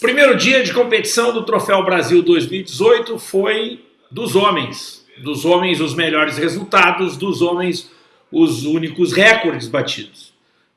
Primeiro dia de competição do Troféu Brasil 2018 foi dos homens. Dos homens os melhores resultados, dos homens os únicos recordes batidos.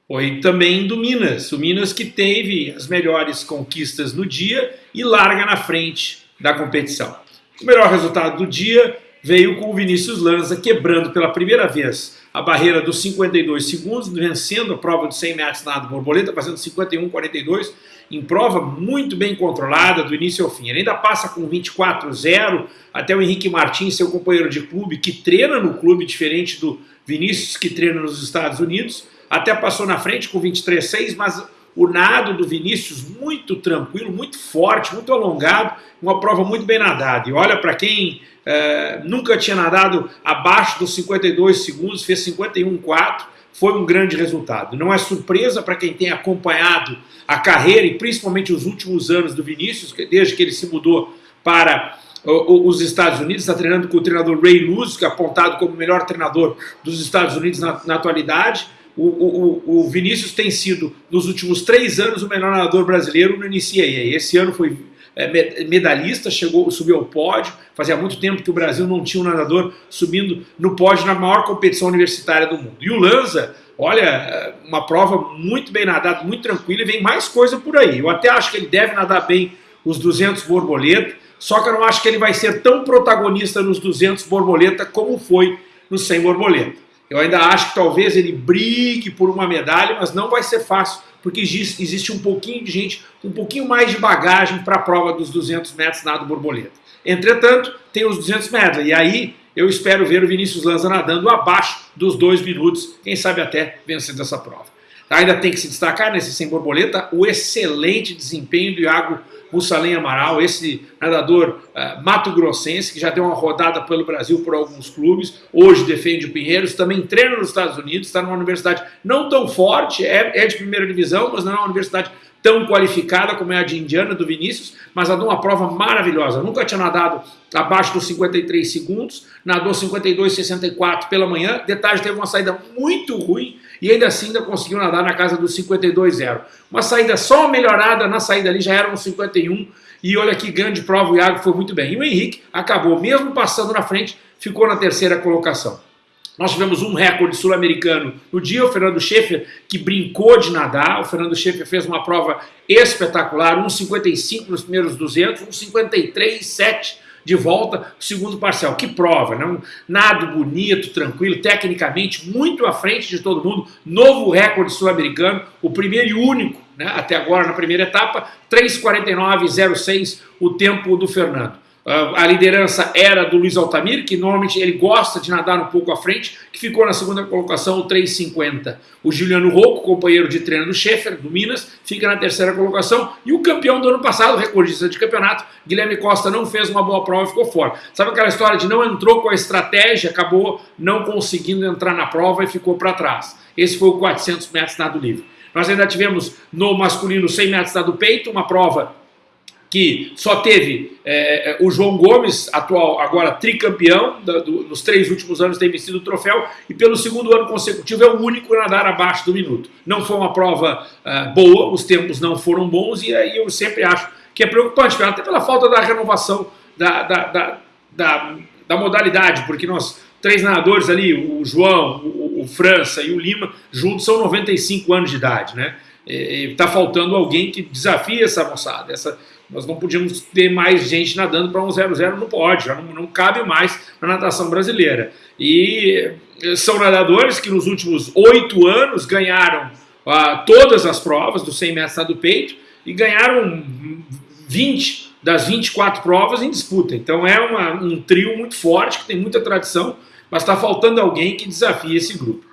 Foi também do Minas, o Minas que teve as melhores conquistas no dia e larga na frente da competição. O melhor resultado do dia veio com o Vinícius Lanza quebrando pela primeira vez a barreira dos 52 segundos, vencendo a prova de 100 metros nado borboleta, fazendo 51,42, em prova muito bem controlada do início ao fim. Ele ainda passa com 24,0 até o Henrique Martins, seu companheiro de clube, que treina no clube, diferente do Vinícius, que treina nos Estados Unidos, até passou na frente com 23,6, mas o nado do Vinícius muito tranquilo, muito forte, muito alongado, uma prova muito bem nadada. E olha, para quem é, nunca tinha nadado abaixo dos 52 segundos, fez 51,4, foi um grande resultado. Não é surpresa para quem tem acompanhado a carreira e principalmente os últimos anos do Vinícius, desde que ele se mudou para os Estados Unidos, está treinando com o treinador Ray Luz, que é apontado como o melhor treinador dos Estados Unidos na, na atualidade. O, o, o, Vinícius tem sido, nos últimos três anos, o melhor nadador brasileiro no NCAA. Esse ano foi é, medalhista, chegou, subiu ao pódio. Fazia muito tempo que o Brasil não tinha um nadador subindo no pódio na maior competição universitária do mundo. E o Lanza, olha, é, uma prova muito bem nadada, muito tranquila, e vem mais coisa por aí. Eu até acho que ele deve nadar bem os 200 borboleta, só que eu não acho que ele vai ser tão protagonista nos 200 borboleta como foi no 100 borboleta. Eu ainda acho que talvez ele brigue por uma medalha, mas não vai ser fácil, porque existe um pouquinho de gente, um pouquinho mais de bagagem para a prova dos 200 metros nado borboleta. Entretanto, tem os 200 metros, e aí eu espero ver o Vinícius Lanza nadando abaixo dos dois minutos, quem sabe até vencendo essa prova. Ainda tem que se destacar nesse sem borboleta o excelente desempenho do Iago Mussalem Amaral, esse nadador uh, mato-grossense que já deu uma rodada pelo Brasil por alguns clubes, hoje defende o Pinheiros, também treina nos Estados Unidos, está numa universidade não tão forte, é, é de primeira divisão, mas não é uma universidade tão qualificada como é a de Indiana, do Vinícius, mas nadou uma prova maravilhosa. Nunca tinha nadado abaixo dos 53 segundos, nadou 52,64 pela manhã. Detalhe, teve uma saída muito ruim, e ainda assim ainda conseguiu nadar na casa dos 52,0. Uma saída só melhorada na saída ali, já era um 51, e olha que grande prova, o Iago foi muito bem. E o Henrique acabou, mesmo passando na frente, ficou na terceira colocação. Nós tivemos um recorde sul-americano no dia, o Fernando Schaefer, que brincou de nadar. O Fernando Schaefer fez uma prova espetacular, 1,55 nos primeiros 200, 1,53,7 de volta o segundo parcial. Que prova, né? Nado bonito, tranquilo, tecnicamente muito à frente de todo mundo. Novo recorde sul-americano, o primeiro e único, né? até agora na primeira etapa, 3,49,06 o tempo do Fernando. A liderança era do Luiz Altamir, que normalmente ele gosta de nadar um pouco à frente, que ficou na segunda colocação, o 3,50. O Juliano Rocco, companheiro de treino do Schaefer, do Minas, fica na terceira colocação. E o campeão do ano passado, recordista de campeonato, Guilherme Costa, não fez uma boa prova e ficou fora. Sabe aquela história de não entrou com a estratégia, acabou não conseguindo entrar na prova e ficou para trás. Esse foi o 400 metros nado livre. Nós ainda tivemos no masculino 100 metros nado peito, uma prova que só teve é, é, o João Gomes, atual agora tricampeão, da, do, nos três últimos anos tem vencido o troféu, e pelo segundo ano consecutivo é o único a nadar abaixo do minuto. Não foi uma prova uh, boa, os tempos não foram bons, e aí eu sempre acho que é preocupante, até pela falta da renovação da, da, da, da, da modalidade, porque nós, três nadadores ali, o João, o, o França e o Lima, juntos são 95 anos de idade, né? Está faltando alguém que desafie essa moçada, essa, nós não podíamos ter mais gente nadando para um 0-0 no pódio, já não, não cabe mais na natação brasileira. E são nadadores que nos últimos oito anos ganharam ah, todas as provas do 100 metros do peito e ganharam 20 das 24 provas em disputa. Então é uma, um trio muito forte, que tem muita tradição, mas está faltando alguém que desafie esse grupo.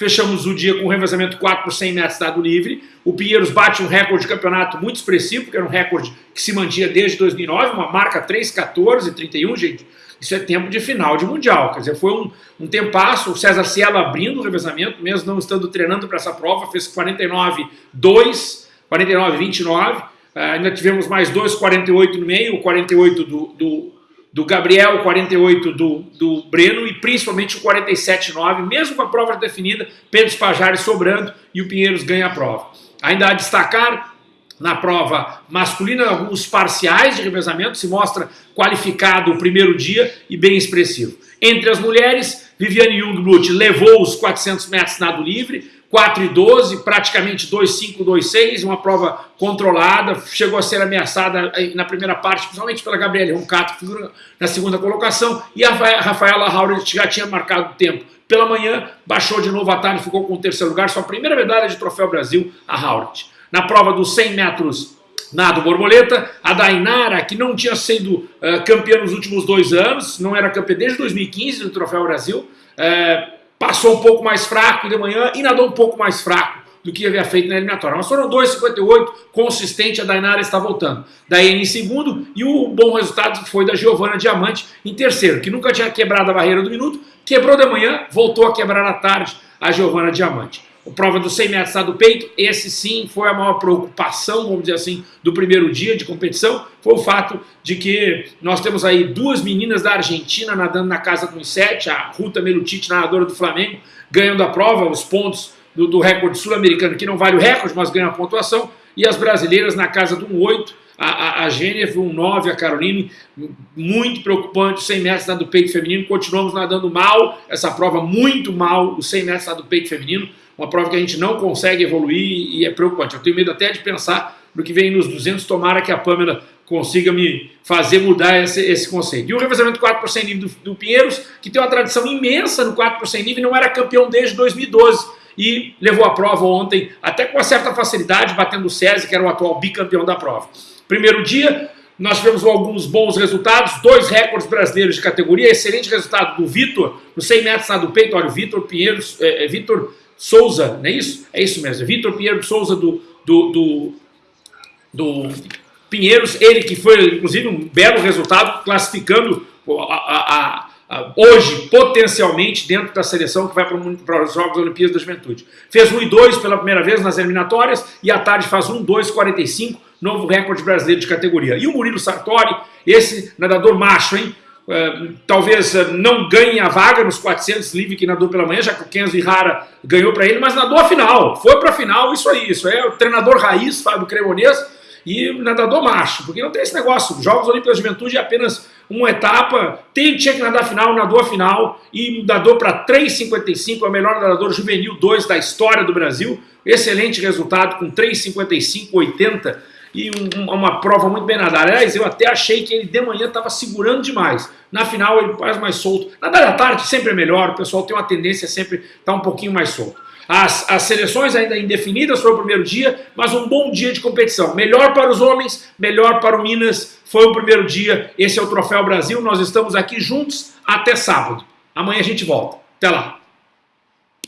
Fechamos o dia com um revezamento 4 por 100 metros dado livre. O Pinheiros bate um recorde de campeonato muito expressivo, que era um recorde que se mantinha desde 2009, uma marca 3,14, 31, gente. Isso é tempo de final de Mundial. Quer dizer, foi um, um tempasso. O César Cielo abrindo o revezamento, mesmo não estando treinando para essa prova, fez 49, 2, 49, 29. Uh, ainda tivemos mais dois 48 no meio, o 48 do, do do Gabriel, o 48 do, do Breno e principalmente o 47,9, mesmo com a prova definida, Pedro Spajari sobrando e o Pinheiros ganha a prova. Ainda a destacar na prova masculina, alguns parciais de revezamento, se mostra qualificado o primeiro dia e bem expressivo. Entre as mulheres, Viviane Jungblut levou os 400 metros nado livre, 4 e 12, praticamente 2,5, 2,6, uma prova controlada, chegou a ser ameaçada na primeira parte, principalmente pela Gabriela Roncato, que figura na segunda colocação, e a Rafaela Hauret já tinha marcado o tempo. Pela manhã, baixou de novo a tarde, ficou com o terceiro lugar, sua primeira medalha de Troféu Brasil, a Hauret. Na prova dos 100 metros nado borboleta, a Dainara, que não tinha sido uh, campeã nos últimos dois anos, não era campeã desde 2015 do Troféu Brasil, uh, passou um pouco mais fraco de manhã e nadou um pouco mais fraco do que havia feito na eliminatória. Mas foram 2,58, consistente, a Dainara está voltando. Daí em segundo, e o bom resultado foi da Giovana Diamante em terceiro, que nunca tinha quebrado a barreira do minuto, quebrou de manhã, voltou a quebrar à tarde a Giovana Diamante. O prova dos 100 metros do peito, esse sim foi a maior preocupação, vamos dizer assim, do primeiro dia de competição, foi o fato de que nós temos aí duas meninas da Argentina nadando na casa dos 7, a Ruta Melutite, nadadora do Flamengo, ganhando a prova, os pontos do, do recorde sul-americano, que não vale o recorde, mas ganha a pontuação, e as brasileiras na casa do 8, a, a, a Gênev, um 9, a Caroline, muito preocupante, 100 metros do peito feminino, continuamos nadando mal, essa prova muito mal, os 100 metros do peito feminino, uma prova que a gente não consegue evoluir e é preocupante. Eu tenho medo até de pensar no que vem nos 200, tomara que a Pâmela consiga me fazer mudar esse, esse conceito. E o revezamento 4 por 100 livre do, do, Pinheiros, que tem uma tradição imensa no 4 por 100 livre, não era campeão desde 2012 e levou a prova ontem, até com uma certa facilidade, batendo o César, que era o atual bicampeão da prova. Primeiro dia, nós tivemos alguns bons resultados, dois recordes brasileiros de categoria, excelente resultado do Vitor, no 100 metros do peito, olha, o Vitor Pinheiros, é, é, Vitor Souza, não é isso? É isso mesmo, Vitor Pinheiro Souza do, do, do, do, Pinheiros, ele que foi inclusive um belo resultado, classificando a, a, a, hoje, potencialmente, dentro da seleção que vai para os Jogos Olimpíadas da Juventude. Fez 1 e 2 pela primeira vez nas eliminatórias e à tarde faz 1, 2, 45, novo recorde brasileiro de categoria. E o Murilo Sartori, esse nadador macho, hein? Uh, talvez uh, não ganhe a vaga nos 400 livre que nadou pela manhã, já que o Kenzo Ihara ganhou para ele, mas nadou a final, foi para a final, isso aí, isso é o treinador raiz, Fábio Cremonês, e nadador macho, porque não tem esse negócio, Jogos Olímpicos de Juventude é apenas uma etapa, tem, tinha que nadar a final, nadou a final, e nadou para 3,55, é o melhor nadador juvenil 2 da história do Brasil, excelente resultado com 3,55,80, e um, uma prova muito bem nadada. Aliás, eu até achei que ele de manhã estava segurando demais. Na final ele faz mais solto. Nadar da tarde sempre é melhor, o pessoal tem uma tendência sempre estar tá um pouquinho mais solto. As, as seleções ainda indefinidas foi o primeiro dia, mas um bom dia de competição. Melhor para os homens, melhor para o Minas, foi o primeiro dia. Esse é o Troféu Brasil, nós estamos aqui juntos até sábado. Amanhã a gente volta. Até lá.